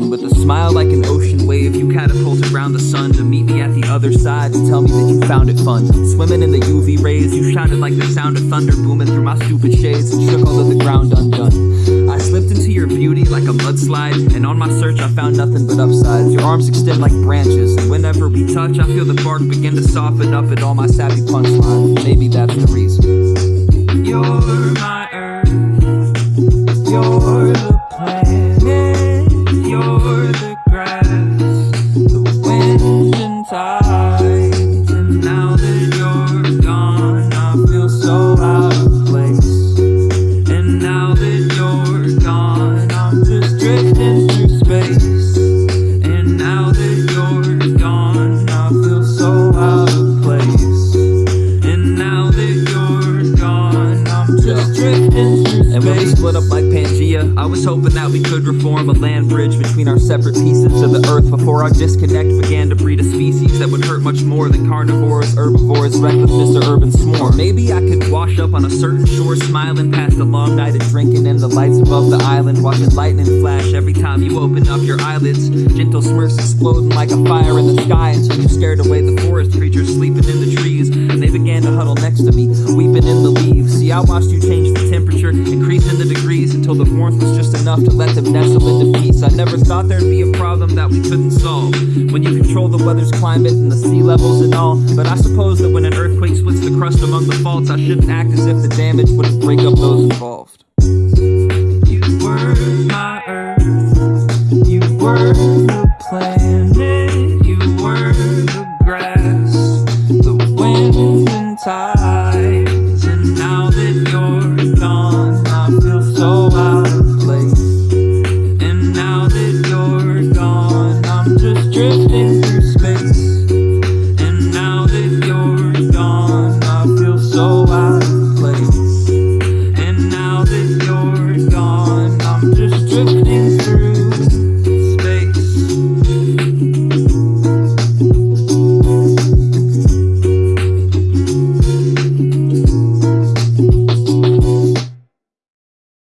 and with a smile like an ocean wave, you catapulted round the sun to meet me at the other side and tell me that you found it fun. Swimming in the UV rays, you shouted like the sound of thunder booming through my stupid shades and shook all of the ground undone. I slipped into your beauty like a mudslide, and on my search I found nothing but upsides. Your arms extend like branches, and whenever we touch, I feel the bark begin to soften up at all my savvy punchlines. Maybe that's the reason. Wind and now that you're gone, I feel so out of place. And now that you're gone, I'm just drifting through space. And now that you're gone, I feel so out of place. And now that you're gone, I'm just drifting through space. And when we split up like Pangea, I was hoping that we could reform a land bridge between our separate pieces of the earth before our disconnect began to breed that would hurt much more than carnivores, herbivores, recklessness, or urban swarm. Maybe I could wash up on a certain shore, smiling past a long night of drinking and the lights above the island, watching lightning flash every time you open up your eyelids. Gentle smirks exploding like a fire in the sky until you scared away the forest creatures sleeping in the trees, and they began to huddle next to me, weeping in the leaves. See, I watched you change the temperature, increasing the degrees until the warmth was just enough to let them nestle into peace. I never thought there'd be a problem that we couldn't solve when you control the weather's climate and the sea levels and all. But I suppose that when an earthquake splits the crust among the faults, I shouldn't act as if the damage wouldn't break up those involved. Thank you.